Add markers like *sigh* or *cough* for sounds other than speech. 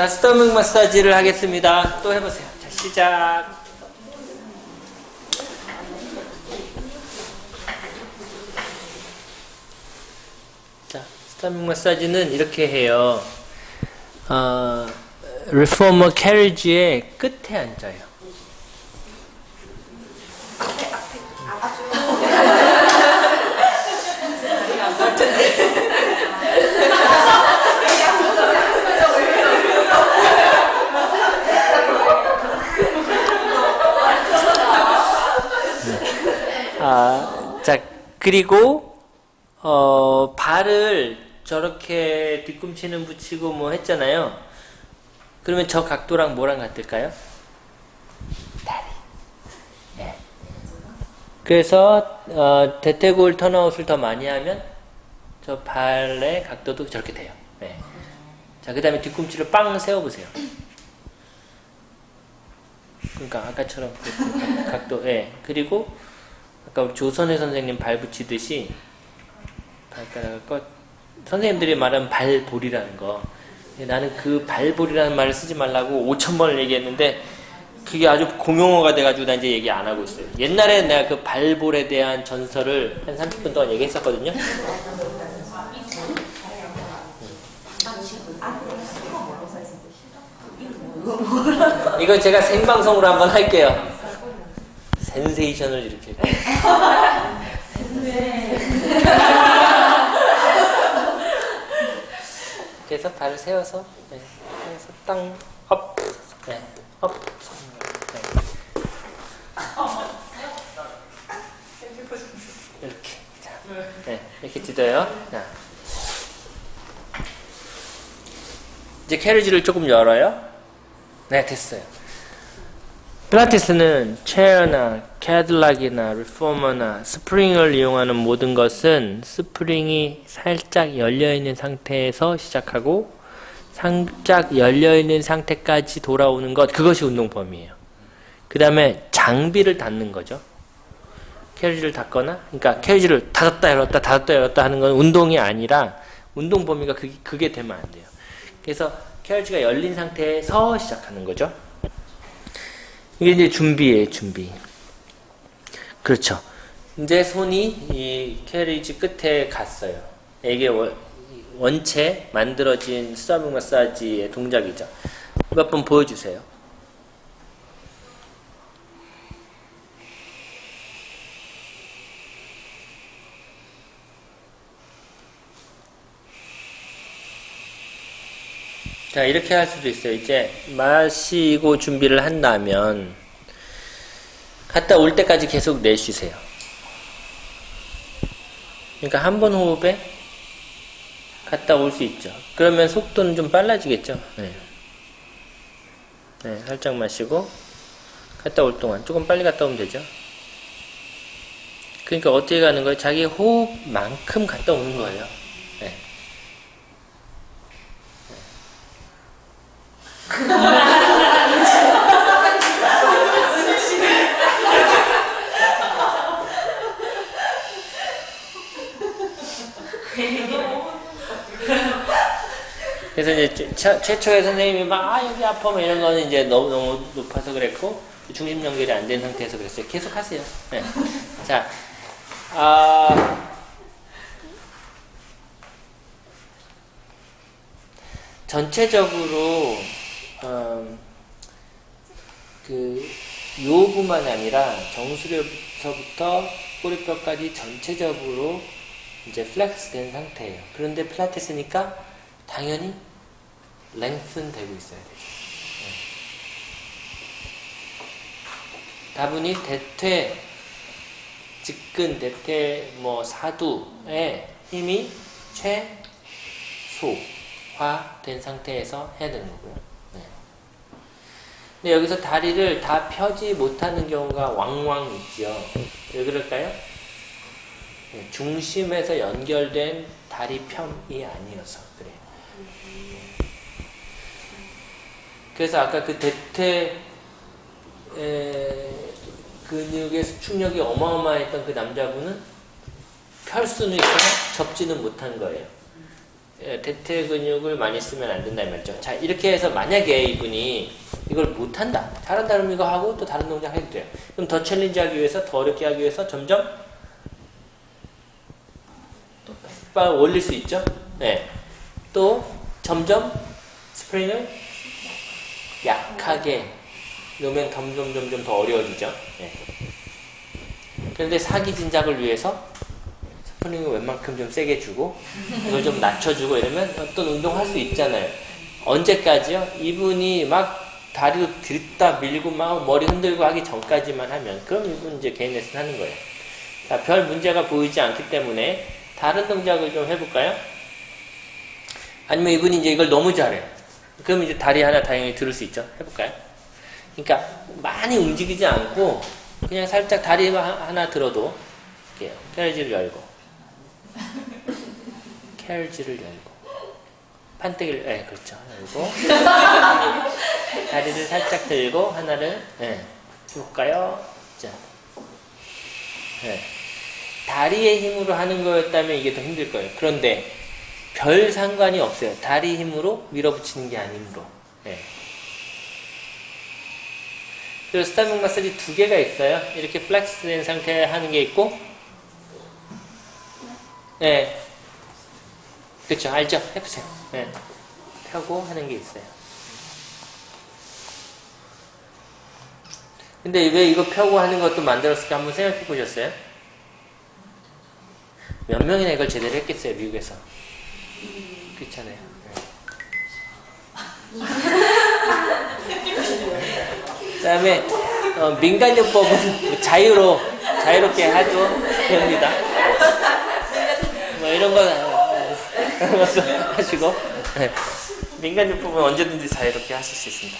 자, 스토밍 마사지를 하겠습니다. 또 해보세요. 자, 시작. 자, 스토밍 마사지는 이렇게 해요. 어, 리포머 캐리지의 끝에 앉아요. 아, 자, 그리고, 어, 발을 저렇게 뒤꿈치는 붙이고 뭐 했잖아요. 그러면 저 각도랑 뭐랑 같을까요? 다리. 네. 그래서, 어, 대퇴골 턴아웃을 더 많이 하면 저 발의 각도도 저렇게 돼요. 네. 자, 그 다음에 뒤꿈치를 빵 세워보세요. 그러니까 아까처럼 그 각도, 예. 네. 그리고 아까 조선혜 선생님 발 붙이듯이 발가락을 꺼 선생님들이 말하는 발볼이라는 거 나는 그 발볼이라는 말을 쓰지 말라고 5천 번을 얘기했는데 그게 아주 공용어가 돼가지고 나 이제 얘기 안 하고 있어요. 옛날에 내가 그 발볼에 대한 전설을 한 30분 동안 얘기했었거든요. 이거 제가 생방송으로 한번 할게요. 센세이션을 일으킬 거예요. *laughs* 그래서 발을 세워서 네, 세워서 땅, up, 네, up, 네. 이렇게 자, 네, 이렇게 찢어요. 자. 이제 carriage를 조금 열어요. 네, 됐어요. 필라테스는 chair나 Cadillac이나 reformer나 스프링을 이용하는 모든 것은 스프링이 살짝 열려있는 상태에서 시작하고 살짝 열려있는 상태까지 돌아오는 것 그것이 운동 범위예요. 그 다음에 장비를 닫는 거죠. carriage를 닫거나 그러니까 carriage를 닫았다 열었다 닫았다 열었다 하는 건 운동이 아니라 운동 범위가 그게, 그게 되면 안 돼요. 그래서 캐리지가 열린 상태에서 시작하는 거죠. 이게 이제 준비예요, 준비. 그렇죠. 이제 손이 이 캐리지 끝에 갔어요. 이게 원체 만들어진 스타빙 마사지의 동작이죠. 몇 번 보여주세요. 자 이렇게 할 수도 있어요. 이제 마시고 준비를 한다면 갔다 올 때까지 계속 내쉬세요. 그러니까 한 번 호흡에 갔다 올 수 있죠. 그러면 속도는 좀 빨라지겠죠. 네. 네, 살짝 마시고 갔다 올 동안 조금 빨리 갔다 오면 되죠. 그러니까 어떻게 가는 거예요? 자기 호흡만큼 갔다 오는 거예요. 그래서 이제 최초의 선생님이 막, 아, 여기 아파, 뭐 이런 거는 이제 너무, 너무 높아서 그랬고, 중심 연결이 안 된 상태에서 그랬어요. 계속 하세요. 네. 자, 아, 전체적으로, 음, 그, 요부만 아니라 정수리부터 꼬리뼈까지 전체적으로 이제 flex 된 상태예요. 그런데 필라테스니까 당연히 lengthen 되고 있어야 되죠. 네. 다분히 대퇴, 직근, 대퇴, 뭐 사두의 힘이 최소화된 상태에서 해야 되는 거고요. 네. 근데 여기서 다리를 다 펴지 못하는 경우가 왕왕 있죠. 왜 그럴까요? 네, 중심에서 연결된 다리 펴이 아니어서 그래요. 그래서 아까 그 대퇴 근육의 수축력이 어마어마했던 그 남자분은 펼 수는 있으나 접지는 못한 거예요. 예, 대퇴 근육을 많이 쓰면 안 된다는 말이죠. 자, 이렇게 해서 만약에 이분이 이걸 못한다. 잘한다 그러면 이거 하고 또 다른 동작 해도 돼요. 그럼 더 challenge 하기 위해서, 더 어렵게 하기 위해서 점점 빡 올릴 수 있죠? 네. 또 점점 스프링을 약하게 놓으면 점점 점점 더 어려워지죠. 네. 그런데 사기 진작을 위해서 스프링을 웬만큼 좀 세게 주고 이걸 좀 낮춰주고 이러면 어떤 운동 할 수 있잖아요. 언제까지요? 이분이 막 다리로 들다 밀고 막 머리 흔들고 하기 전까지만 하면 그럼 이분 이제 개인 레슨 하는 거예요. 자, 별 문제가 보이지 않기 때문에 다른 동작을 좀 해볼까요? 아니면 이분이 이제 이걸 너무 잘해요. 그럼 이제 다리 하나 다행히 들을 수 있죠. 해볼까요? 그러니까 많이 움직이지 않고 그냥 살짝 다리 하- 하나 들어도 이렇게 캐러지를 열고 carriage를 열고 판때기를 네 그렇죠 열고 다리를 살짝 들고 하나를 네 해볼까요? 자 네. 다리의 힘으로 하는 거였다면 이게 더 힘들 거예요. 그런데 별 상관이 없어요. 다리 힘으로 밀어붙이는 게 아니므로. 네. 그리고 stomach 마사지 두 개가 있어요. 이렇게 flex 된 상태에 하는 게 있고, 네. 그렇죠. 알죠? 해보세요. 네. 펴고 하는 게 있어요. 근데 왜 이거 펴고 하는 것도 만들었을까 한번 생각해 보셨어요? 몇 명이나 이걸 제대로 했겠어요, 미국에서? 그렇잖아요. *laughs* 그 다음에 어, 민간요법은 자유로 자유롭게 하도 됩니다. 뭐 이런 거 어, *laughs* 하시고 네. 민간요법은 언제든지 자유롭게 하실 수 있습니다.